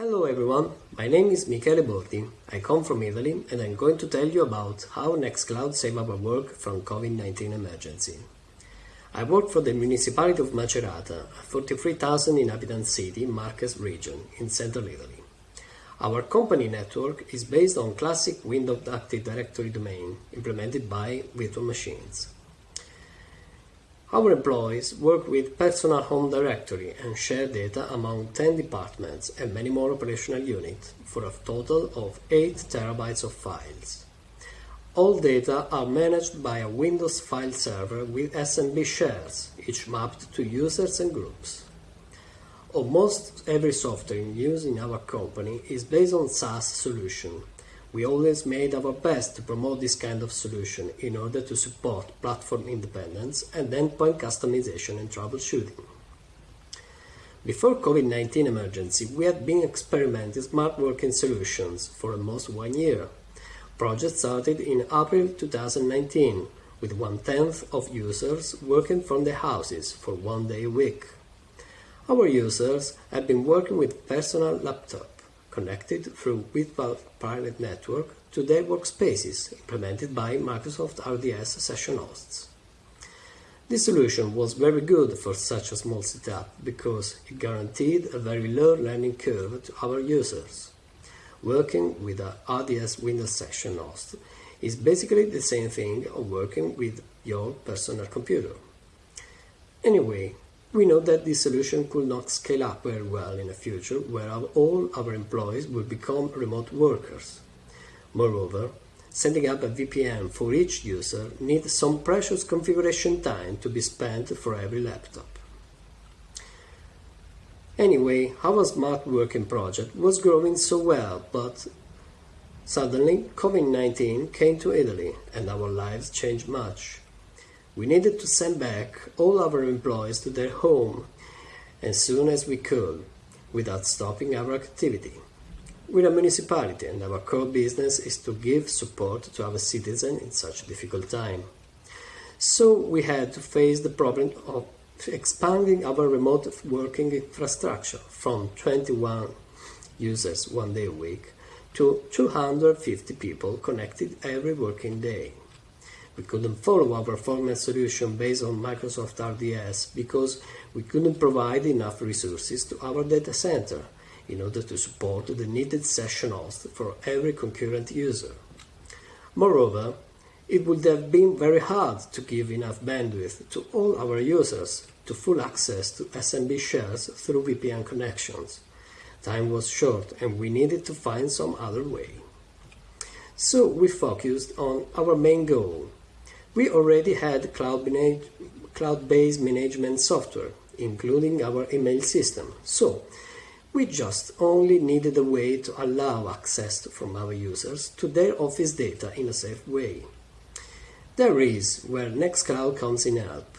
Hello everyone, my name is Michele Bordi. I come from Italy and I'm going to tell you about how Nextcloud saved our work from COVID-19 emergency. I work for the municipality of Macerata, a 43,000 inhabitant city in Marches region in central Italy. Our company network is based on classic Windows Active Directory domain implemented by virtual machines. Our employees work with personal home directory and share data among 10 departments and many more operational units for a total of 8 terabytes of files. All data are managed by a Windows file server with SMB shares, each mapped to users and groups. Almost every software in use in our company is based on SaaS solution we always made our best to promote this kind of solution in order to support platform independence and endpoint customization and troubleshooting. Before COVID-19 emergency, we had been experimenting smart working solutions for almost one year. Project started in April 2019 with one-tenth of users working from their houses for one day a week. Our users have been working with personal laptop connected through virtual private network to their workspaces implemented by Microsoft RDS session hosts. This solution was very good for such a small setup because it guaranteed a very low learning curve to our users. Working with a RDS Windows session host is basically the same thing of working with your personal computer. Anyway, we know that this solution could not scale up very well in the future where all our employees will become remote workers. Moreover, setting up a VPN for each user needs some precious configuration time to be spent for every laptop. Anyway, our smart working project was growing so well, but suddenly COVID-19 came to Italy and our lives changed much. We needed to send back all our employees to their home as soon as we could without stopping our activity. We're a municipality and our core business is to give support to our citizens in such a difficult time. So we had to face the problem of expanding our remote working infrastructure from 21 users one day a week to 250 people connected every working day. We couldn't follow our former solution based on Microsoft RDS because we couldn't provide enough resources to our data center in order to support the needed session host for every concurrent user. Moreover, it would have been very hard to give enough bandwidth to all our users to full access to SMB shares through VPN connections. Time was short and we needed to find some other way. So we focused on our main goal, we already had cloud-based cloud management software, including our email system, so we just only needed a way to allow access from our users to their office data in a safe way. There is where Nextcloud comes in help.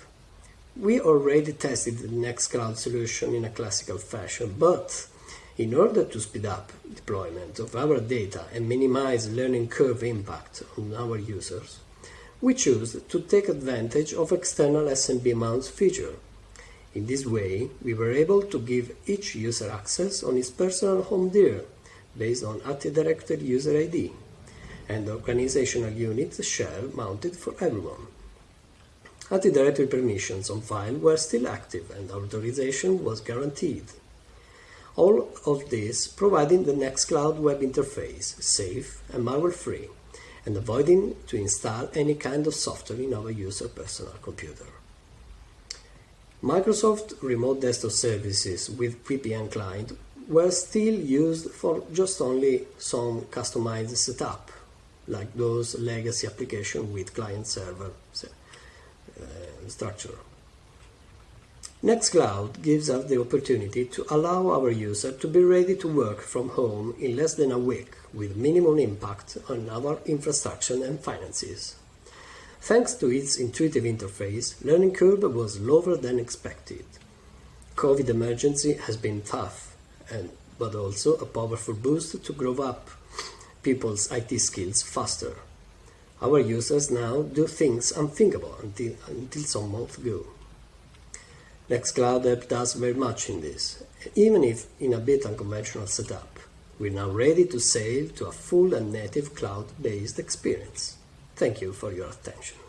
We already tested the Nextcloud solution in a classical fashion, but in order to speed up deployment of our data and minimize learning curve impact on our users, we choose to take advantage of external SMB mounts feature. In this way, we were able to give each user access on his personal home dir based on Directory user ID and organizational unit share mounted for everyone. Directory permissions on file were still active and authorization was guaranteed. All of this providing the Nextcloud web interface safe and malware-free and avoiding to install any kind of software in our user personal computer. Microsoft Remote Desktop Services with VPN client were still used for just only some customized setup, like those legacy applications with client-server uh, structure. Nextcloud gives us the opportunity to allow our user to be ready to work from home in less than a week with minimum impact on our infrastructure and finances. Thanks to its intuitive interface, learning curve was lower than expected. COVID emergency has been tough, and, but also a powerful boost to grow up people's IT skills faster. Our users now do things unthinkable until, until some months ago. Nextcloud helped us very much in this, even if in a bit unconventional setup. We're now ready to save to a full and native cloud-based experience. Thank you for your attention.